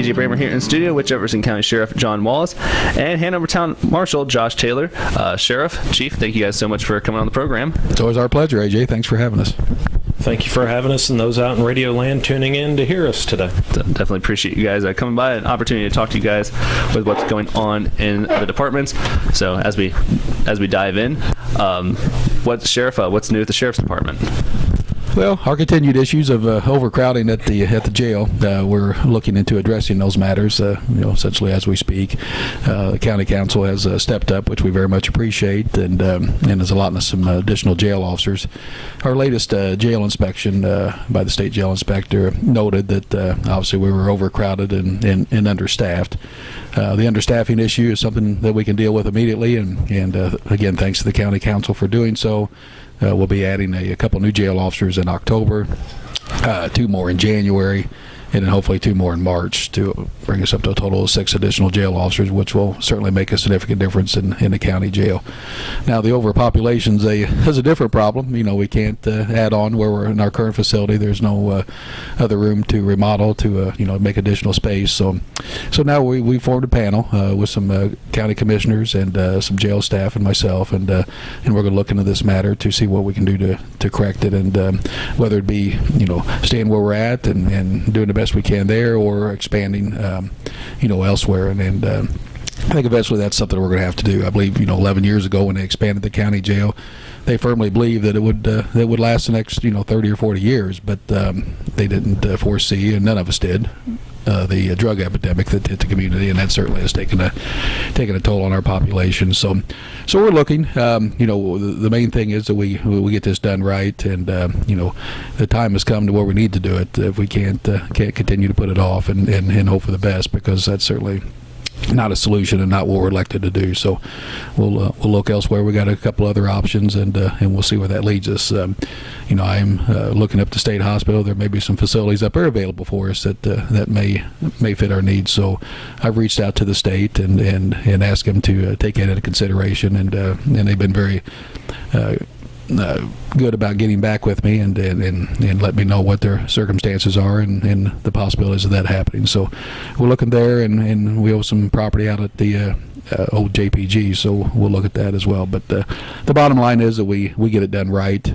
TJ Bramer here in studio with Jefferson County Sheriff John Wallace and Hanover Town Marshal Josh Taylor. Uh, Sheriff, Chief, thank you guys so much for coming on the program. It's always our pleasure, AJ. Thanks for having us. Thank you for having us and those out in Radio Land tuning in to hear us today. Definitely appreciate you guys uh, coming by, an opportunity to talk to you guys with what's going on in the departments. So as we as we dive in, um, what's sheriff? Uh, what's new at the sheriff's department? Well, our continued issues of uh, overcrowding at the at the jail, uh, we're looking into addressing those matters. Uh, you know, essentially as we speak, uh, the county council has uh, stepped up, which we very much appreciate, and um, and is allotting us some additional jail officers. Our latest uh, jail inspection by the state jail inspector noted that obviously we were overcrowded and and, and understaffed. the understaffing issue is something that we can deal with immediately, and and again, thanks to the county council for doing so. Uh, we'll be adding a, a, couple new jail officers in October, uh, two more in January, and then hopefully two more in March to bring us up to a total of six additional jail officers, which will certainly make a significant difference in, in the county jail. Now, the overpopulation is a, is a different problem. You know, we can't uh, add on where we're in our current facility. There's no uh, other room to remodel to, uh, you know, make additional space. So, so now we, we formed a panel uh, with some uh, county commissioners and some jail staff and myself, and and we're going to look into this matter to see what we can do to, to correct it, and um, whether it be, you know, staying where we're at and, and doing the best we can there or expanding, um, you know, elsewhere. And, and uh, I think eventually that's something we're going to have to do. I believe, you know, 11 years ago when they expanded the county jail, they firmly believed that it would uh, that would last the next, you know, 30 or 40 years, but um, they didn't uh, foresee, and none of us did, uh, the uh, drug epidemic that hit the community, and that certainly has taken a taken a toll on our population. So, so we're looking. Um, you know, the, the, main thing is that we we get this done right, and uh, you know, the time has come to where we need to do it. If we can't uh, can't continue to put it off and, and, and hope for the best, because that's certainly not a solution and not what we're elected to do. So we'll uh, we'll look elsewhere. We got a couple other options, and uh, and we'll see where that leads us. Um, you know, I'm uh, looking up the state hospital. There may be some facilities up there available for us that uh, that may may fit our needs. So I've reached out to the state and and and asked them to uh, take that into consideration, and uh, and they've been very uh, good about getting back with me and, and, and, and, let me know what their circumstances are and, and the possibilities of that happening. So we're looking there, and, and we owe some property out at the uh, uh, old JPG, so we'll look at that as well. But uh, the bottom line is that we, we get it done right.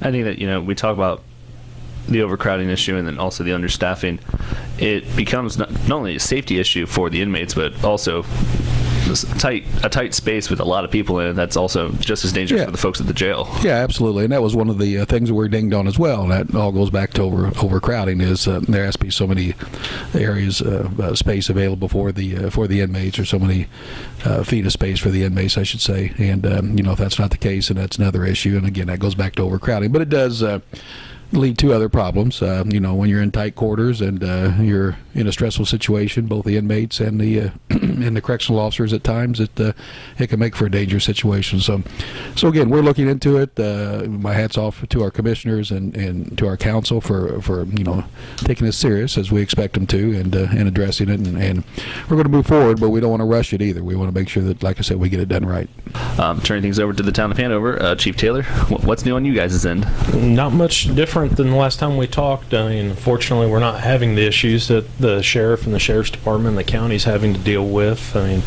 I think that, you know, we talk about the overcrowding issue and then also the understaffing. It becomes not, not only a safety issue for the inmates, but also tight a tight space with a lot of people in it. That's also just as dangerous yeah. for the folks at the jail. Yeah, absolutely, and that was one of the uh, things that we're dinged on as well. That all goes back to over overcrowding. Is uh, there has to be so many areas of uh, space available for the uh, for the inmates, or so many uh, feet of space for the inmates, I should say. And um, you know, if that's not the case, and that's another issue. And again, that goes back to overcrowding. But it does uh, lead to other problems. Uh, you know, when you're in tight quarters and uh, you're in a stressful situation, both the inmates and the uh, and the correctional officers at times, it uh, it can make for a dangerous situation. So, so again, we're looking into it. Uh, my hats off to our commissioners and, and to our council for for you know taking this serious as we expect them to and uh, and addressing it. And, and we're going to move forward, but we don't want to rush it either. We want to make sure that, like I said, we get it done right. Um, turning things over to the town of Hanover, Chief Taylor, what's new on you guys' end? Not much different different than the last time we talked. I mean, unfortunately, we're not having the issues that the sheriff and the sheriff's department and the county's having to deal with. I mean,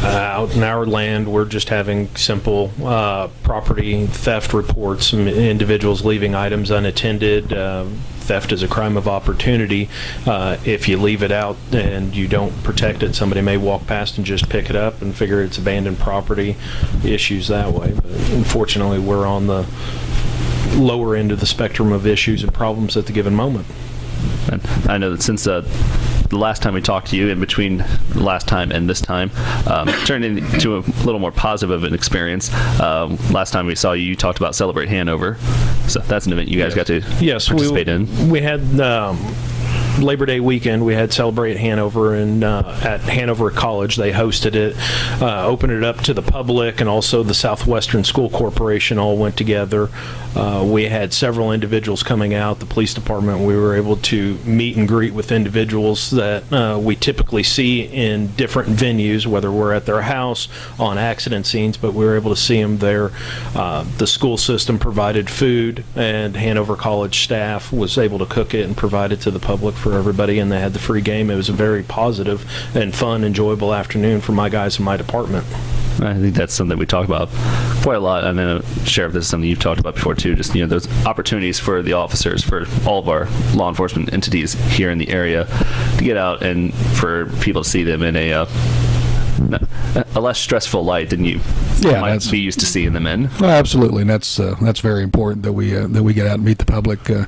uh, out in our land, we're just having simple uh, property theft reports, individuals leaving items unattended. Uh, theft is a crime of opportunity. Uh, if you leave it out and you don't protect it, somebody may walk past and just pick it up and figure it's abandoned property. Issues that way. But unfortunately, we're on the lower end of the spectrum of issues and problems at the given moment. And I know that since uh, the last time we talked to you, in between the last time and this time, um, turned into a little more positive of an experience. Um, last time we saw you, you talked about Celebrate Hanover. So that's an event you guys yes. got to yes, participate we, in. We had um, Labor Day weekend, we had Celebrate Hanover, and uh, at Hanover College, they hosted it, uh, opened it up to the public, and also the Southwestern School Corporation all went together. Uh, we had several individuals coming out. The police department, we were able to meet and greet with individuals that uh, we typically see in different venues, whether we're at their house, on accident scenes, but we were able to see them there. Uh, the school system provided food, and Hanover College staff was able to cook it and provide it to the public for everybody, and they had the free game. It was a very positive and fun, enjoyable afternoon for my guys in my department. I think that's something we talk about quite a lot. And then, Sheriff, this is something you've talked about before too. Just you know, those opportunities for the officers, for all of our law enforcement entities here in the area, to get out and for people to see them in a uh, a less stressful light than you Yeah, might be used to seeing them in. Well, absolutely, and that's uh, that's very important that we uh, that we get out and meet the public uh,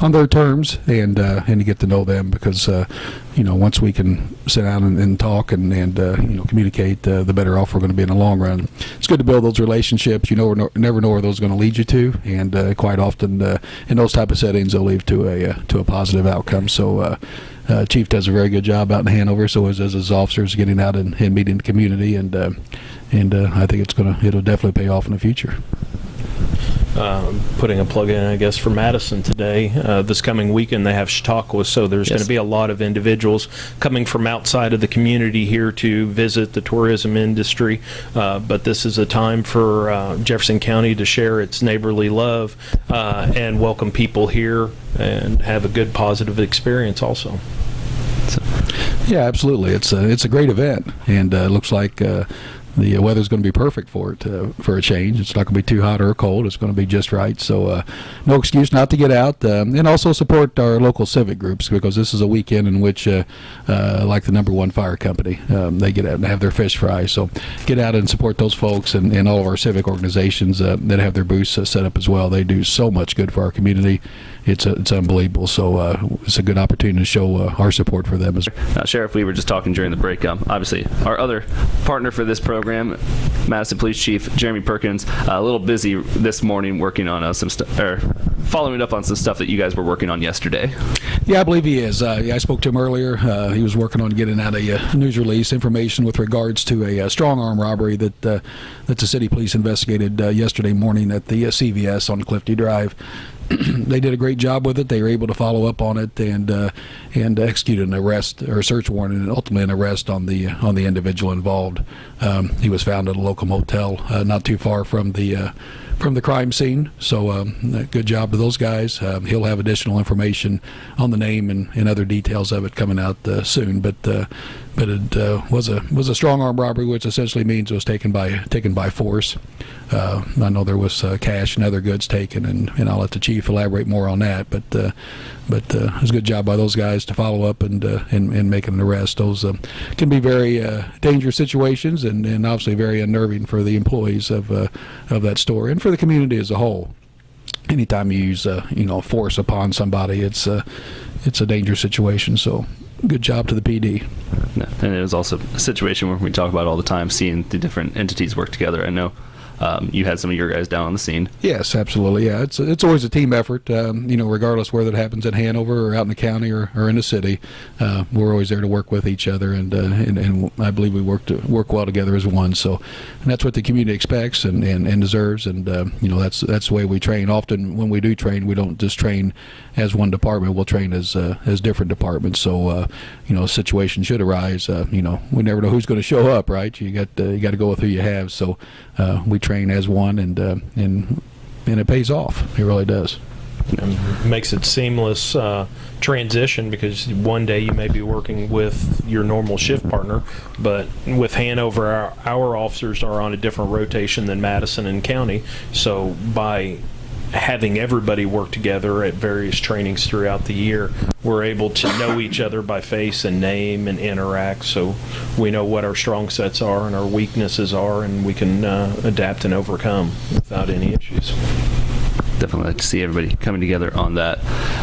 on their terms and uh, and to get to know them because uh, you know once we can sit down and, and talk and and uh, you know communicate, uh, the better off we're going to be in the long run. It's good to build those relationships. You know, no, never know where those are going to lead you to, and uh, quite often uh, in those type of settings, they'll lead to a uh, to a positive outcome. So. Uh, Chief does a very good job out in Hanover, so as, as his officers getting out and, and meeting the community, and uh, and uh, I think it's gonna it'll definitely pay off in the future. um, putting a plug in, I guess, for Madison today. Uh, this coming weekend, they have Chautauqua, so there's going to be a lot of individuals coming from outside of the community here to visit the tourism industry. Uh, but this is a time for uh, Jefferson County to share its neighborly love uh, and welcome people here and have a good, positive experience also. Yeah, absolutely. It's a it's a great event, and uh, looks like uh, the weather's going to be perfect for it uh, for a change. It's not going to be too hot or cold. It's going to be just right. So uh, no excuse not to get out, um, and also support our local civic groups because this is a weekend in which, uh, uh, like the number one fire company, um, they get out and have their fish fry. So get out and support those folks and, and all of our civic organizations uh, that have their booths uh, set up as well. They do so much good for our community. It's uh, it's unbelievable. So uh, it's a good opportunity to show uh, our support for them as Uh, Sheriff, we were just talking during the break. Um, obviously, our other partner for this program, Madison Police Chief Jeremy Perkins, uh, a little busy this morning working on uh, some stuff, or following up on some stuff that you guys were working on yesterday. Yeah, I believe he is. Uh, yeah, I spoke to him earlier. He was working on getting out a news release information with regards to a, uh strong arm robbery that that the city police investigated yesterday morning at the CVS on Clifty Drive. they did a great job with it. They were able to follow up on it and uh, and execute an arrest or a search warrant and ultimately an arrest on the on the individual involved. Um, he was found at a local motel uh, not too far from the uh, from the crime scene. So um, good job to those guys. Um, he'll have additional information on the name and, and other details of it coming out uh, soon. But uh, but it uh, was a was a strong arm robbery, which essentially means it was taken by taken by force. Uh, I know there was uh, cash and other goods taken, and, and I'll let the chief elaborate more on that. But uh, but uh, it was a good job by those guys to follow up and uh, and, and make an arrest. Those uh, can be very dangerous situations, and, and obviously very unnerving for the employees of of that store and for the community as a whole. Anytime you use uh, you know force upon somebody, it's uh, it's a dangerous situation. So good job to the PD. And it was also a situation where we talk about all the time, seeing the different entities work together. I know um, you had some of your guys down on the scene. Yes, absolutely. Yeah, it's it's always a team effort. Um, you know, regardless whether it happens in Hanover or out in the county or, or in the city, uh, we're always there to work with each other, and uh, and, and I believe we work to work well together as one. So, and that's what the community expects and, and, and deserves. And uh, you know, that's that's the way we train. Often when we do train, we don't just train as one department. We'll train as uh, as different departments. So, uh, you know, a situation should arise. Uh, you know, we never know who's going to show up, right? You got you got to go with who you have. So, we train as one, and uh, and and it pays off. It really does. and makes it seamless uh, transition because one day you may be working with your normal shift partner, but with Hanover, our, our officers are on a different rotation than Madison and County. So by having everybody work together at various trainings throughout the year, we're able to know each other by face and name and interact. So we know what our strong sets are and our weaknesses are, and we can uh, adapt and overcome without any issues. Definitely like to see everybody coming together on that.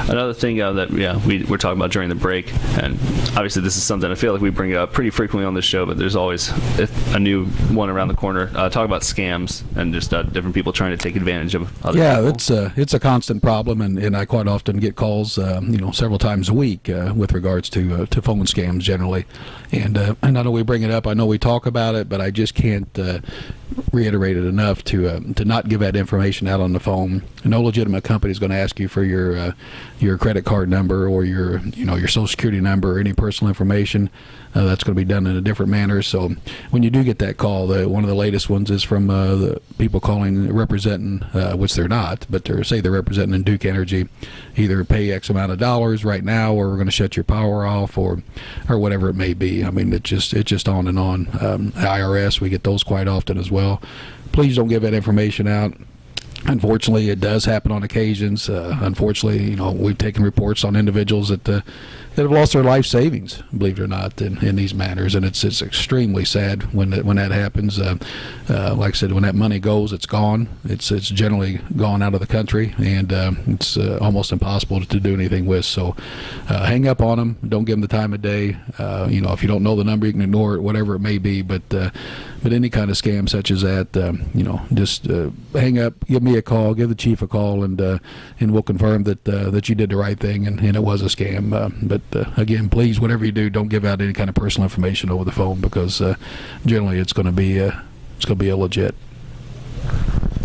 Another thing uh, that yeah we were talking about during the break, and obviously this is something I feel like we bring up pretty frequently on this show, but there's always a a new one around the corner. Uh, talk about scams and just uh, different people trying to take advantage of other Yeah, people. it's a it's a constant problem, and, and I quite often get calls, um, you know, several times a week uh, with regards to uh, to phone scams generally. And uh, and I know we bring it up, I know we talk about it, but I just can't reiterate it enough to uh, to not give that information out on the phone. No legitimate company is going to ask you for your uh, your credit card number or your you know your social security number or any personal information. uh, that's going to be done in a different manner. So when you do get that call, the, one of the latest ones is from uh, the people calling representing, uh, which they're not, but they're say they're representing Duke Energy, either pay X amount of dollars right now, or we're going to shut your power off, or or whatever it may be. I mean, it just it's just on and on. Um, IRS, we get those quite often as well. Please don't give that information out. Unfortunately, it does happen on occasions. Uh, unfortunately, you know, we've taken reports on individuals that uh, that have lost their life savings, believe it or not, in, in these matters, and it's it's extremely sad when that, when that happens. Uh, uh, like I said, when that money goes, it's gone. It's it's generally gone out of the country, and uh, it's uh, almost impossible to do anything with. So, hang up on them. Don't give them the time of day. You know, if you don't know the number, you can ignore it, whatever it may be. But but any kind of scam such as that, um, you know, just uh, hang up, give me a call, give the chief a call, and uh, and we'll confirm that uh, that you did the right thing and, and it was a scam. Uh, but uh, again, please, whatever you do, don't give out any kind of personal information over the phone because generally it's going to be it's going to be illegit.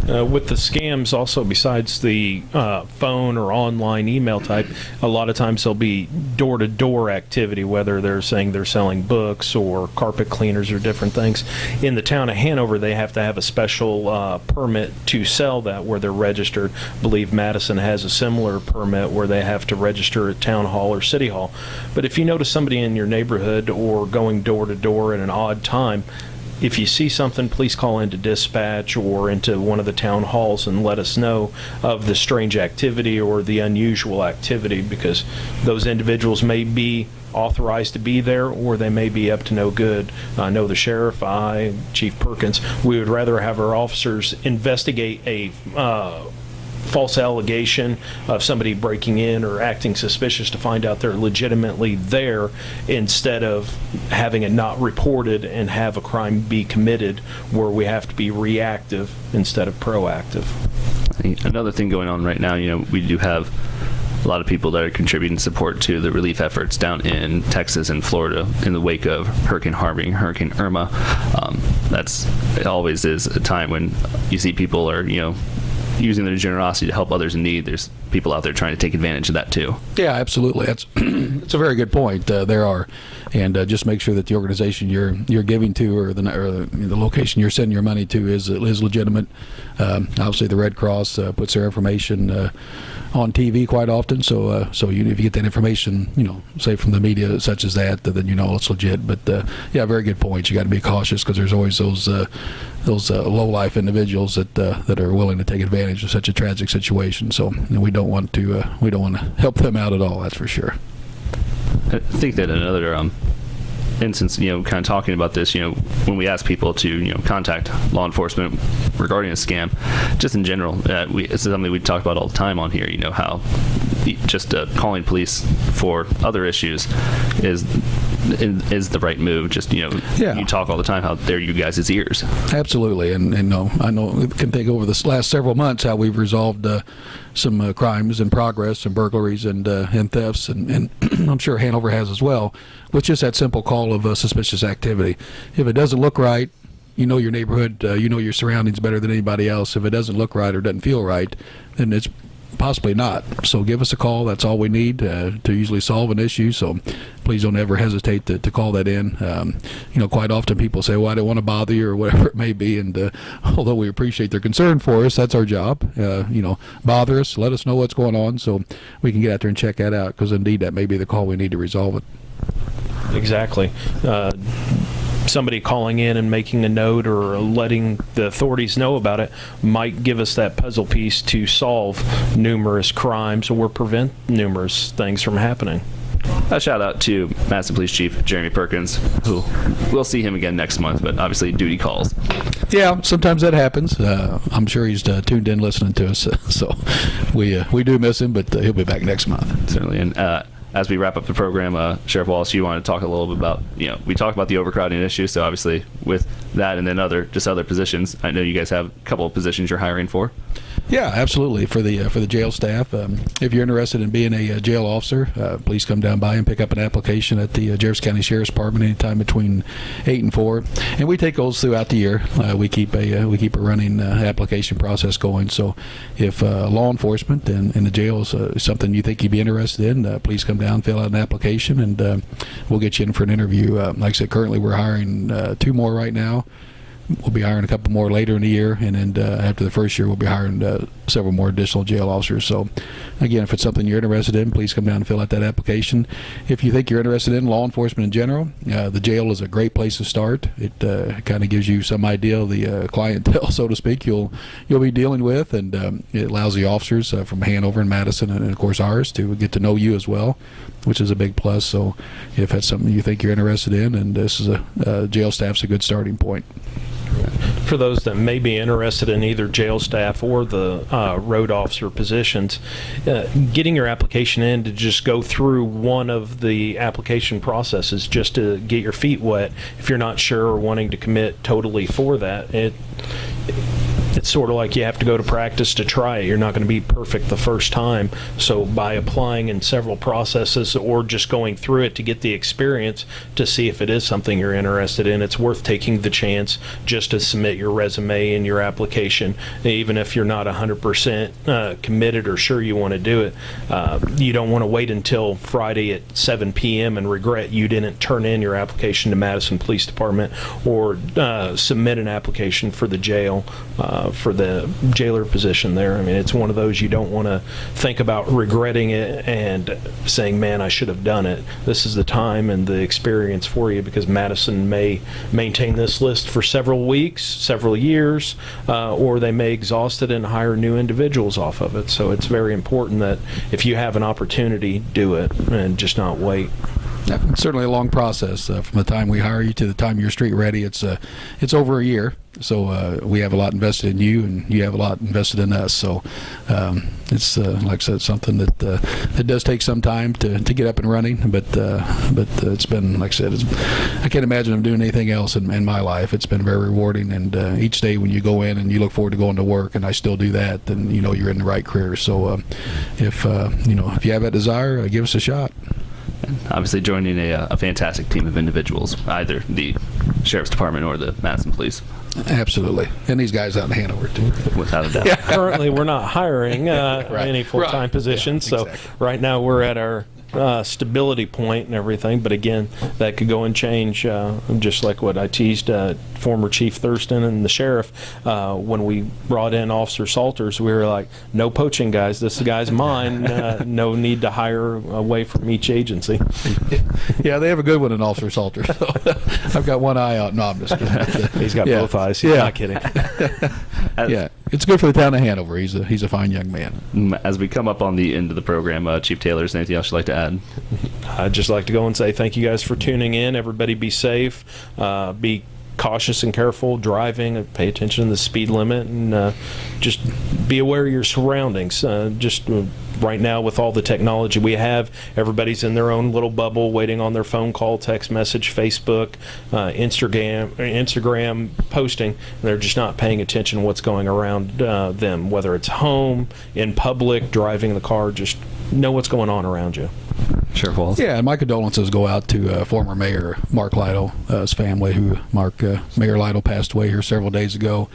Uh, with the scams, also besides the uh, phone or online email type, a lot of times there'll be door-to-door activity, whether they're saying they're selling books or carpet cleaners or different things. In the town of Hanover, they have to have a special uh, permit to sell that, where they're registered. I believe Madison has a similar permit where they have to register at town hall or city hall. But if you notice somebody in your neighborhood or going door-to-door at an odd time, if you see something, please call into dispatch or into one of the town halls and let us know of the strange activity or the unusual activity because those individuals may be authorized to be there or they may be up to no good. I know the sheriff, I, Chief Perkins, we would rather have our officers investigate a uh, false allegation of somebody breaking in or acting suspicious to find out they're legitimately there instead of having it not reported and have a crime be committed where we have to be reactive instead of proactive. Another thing going on right now, you know, we do have a lot of people that are contributing support to the relief efforts down in Texas and Florida in the wake of Hurricane Harvey, Hurricane Irma. Um, that's it always is a time when you see people are you know using their generosity to help others in need. There's people out there trying to take advantage of that too. Yeah, absolutely. That's it's a very good point. Uh, there are, and uh, just make sure that the organization you're you're giving to or the or the location you're sending your money to is is legitimate. Um, obviously, the Red Cross uh, puts their information uh, on TV quite often, so uh, so you, if you get that information, you know, say from the media such as that, then you know it's legit. But uh, yeah, very good point. You got to be cautious because there's always those those low life individuals that that are willing to take advantage of such a tragic situation. So we don't want to we don't want to help them out at all. That's for sure. I think that another um, instance, you know, kind of talking about this, you know, when we ask people to, you know, contact law enforcement regarding a scam, just in general, uh, we, it's something we talk about all the time on here. You know how just uh, calling police for other issues is is the right move. Just you know, Yeah. you talk all the time how they're you guys' ears. Absolutely, and and no, I know it can take over the last several months how we've resolved uh, some uh, crimes and progress, and burglaries and uh, and thefts, and, and I'm sure Hanover has as well, with just that simple call of uh, suspicious activity. If it doesn't look right, you know your neighborhood, uh, you know your surroundings better than anybody else. If it doesn't look right or doesn't feel right, then it's possibly not. So give us a call. That's all we need uh, to usually solve an issue. So please don't ever hesitate to, to call that in. Um, you know, quite often people say, well, I don't want to bother you or whatever it may be. And uh, although we appreciate their concern for us, that's our job. Uh, you know, bother us, let us know what's going on so we can get out there and check that out because indeed that may be the call we need to resolve it. Exactly. Uh, somebody calling in and making a note or letting the authorities know about it might give us that puzzle piece to solve numerous crimes or prevent numerous things from happening. A shout out to Madison Police Chief Jeremy Perkins, who we'll see him again next month, but obviously duty calls. Yeah, sometimes that happens. Uh, I'm sure he's uh, tuned in listening to us, so we uh, we do miss him, but uh, he'll be back next month. certainly. And uh, as we wrap up the program, uh, Sheriff Wallace, you want to talk a little bit about, you know, we talked about the overcrowding issue. So obviously, with that and then other just other positions, I know you guys have a couple of positions you're hiring for. Yeah, absolutely. For the uh, for the jail staff, um, if you're interested in being a, uh jail officer, uh, please come down by and pick up an application at the uh, Jefferson County Sheriff's Department anytime between eight and four. And we take those throughout the year. Uh, we keep a we keep a running application process going. So, if law enforcement and, and the jail is something you think you'd be interested in, please come down, fill out an application, and we'll get you in for an interview. Like I said, currently we're hiring two more right now. We'll be hiring a couple more later in the year, and then uh, after the first year, we'll be hiring uh, several more additional jail officers. So, again, if it's something you're interested in, please come down and fill out that application. If you think you're interested in law enforcement in general, uh, the jail is a great place to start. It uh, kind of gives you some idea of the uh, clientele, so to speak, you'll you'll be dealing with, and um, it allows the officers uh, from Hanover and Madison, and, of course ours, to get to know you as well, which is a big plus. So, if that's something you think you're interested in, and this is a jail staff's a good starting point. For those that may be interested in either jail staff or the uh, road officer positions, uh, getting your application in to just go through one of the application processes just to get your feet wet. If you're not sure or wanting to commit totally for that, it it's sort of like you have to go to practice to try it. You're not going to be perfect the first time. So by applying in several processes or just going through it to get the experience to see if it is something you're interested in, it's worth taking the chance just to submit your resume and your application, even if you're not 100% uh, committed or sure you want to do it. Uh, you don't want to wait until Friday at 7 p.m. and regret you didn't turn in your application to Madison Police Department or uh, submit an application for the jail uh, for the jailer position there. I mean, it's one of those you don't want to think about regretting it and saying, man, I should have done it. This is the time and the experience for you because Madison may maintain this list for several weeks, several years, uh, or they may exhaust it and hire new individuals off of it. So it's very important that if you have an opportunity, do it and just not wait. Yeah, it's certainly a long process uh, from the time we hire you to the time you're street ready. It's uh, it's over a year, so uh, we have a lot invested in you, and you have a lot invested in us. So um, it's uh, like I said, something that uh, it does take some time to, to get up and running, but uh, but it's been like I said, I can't imagine I'm doing anything else in, in my life. It's been very rewarding, and each day when you go in and you look forward to going to work, and I still do that, then you know you're in the right career. So if you know if you have that desire, give us a shot. Obviously, joining a, uh, a fantastic team of individuals, either the sheriff's department or the Madison Police, Absolutely, and these guys out in Hanover too. without a doubt. currently we're not hiring uh, Right. any full-time Right. positions Yeah, so exactly. right now we're at our uh, stability point and everything but again that could go and change uh, just like what I teased uh, former chief Thurston and the sheriff uh, when we brought in officer Salters we were like no poaching guys this guy's mine uh, no need to hire away from each agency Yeah, they have a good one in Officer Salters. So I've got one eye out. No, I'm just kidding. he's got Yeah. both eyes he's Yeah. not kidding Yeah, it's good for the town of Hanover. He's a he's a fine young man. as we come up on the end of the program, uh, Chief Taylor, is there anything else you'd like to add? I'd just like to go and say thank you guys for tuning in. Everybody be safe. Uh, be cautious and careful driving. Pay attention to the speed limit and uh, just be aware of your surroundings. Uh, just uh, right now, with all the technology we have, everybody's in their own little bubble waiting on their phone call, text message, Facebook, uh, Instagram, Instagram posting. They're just not paying attention to what's going around uh, them, whether it's home, in public, driving the car. Just know what's going on around you. Sheriff Wallace. Yeah, and my condolences go out to uh, former Mayor Mark Lytle, uh, his family, who Mark uh, Mayor Lytle passed away here several days ago.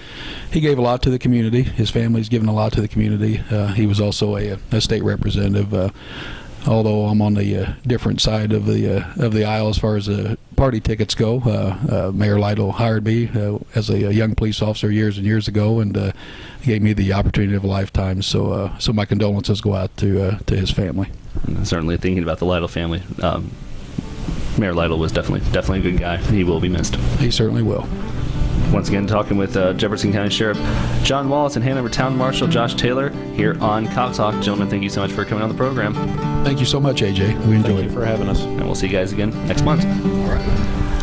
He gave a lot to the community. His family's given a lot to the community. Uh, he was also a, a state representative. Although I'm on the uh, different side of the uh, of the aisle as far as uh, party tickets go, uh, uh, Mayor Lytle hired me uh, as a, a young police officer years and years ago, and uh, gave me the opportunity of a lifetime. So, uh, so my condolences go out to uh, to his family. Certainly thinking about the Lytle family. Um, Mayor Lytle was definitely definitely a good guy. He will be missed. He certainly will. Once again, talking with uh, Jefferson County Sheriff John Wallace and Hanover Town Marshal Josh Taylor here on Cop Talk. Gentlemen, thank you so much for coming on the program, Thank you so much, AJ. We enjoyed Thank it. for having us. and we'll see you guys again next month. All right.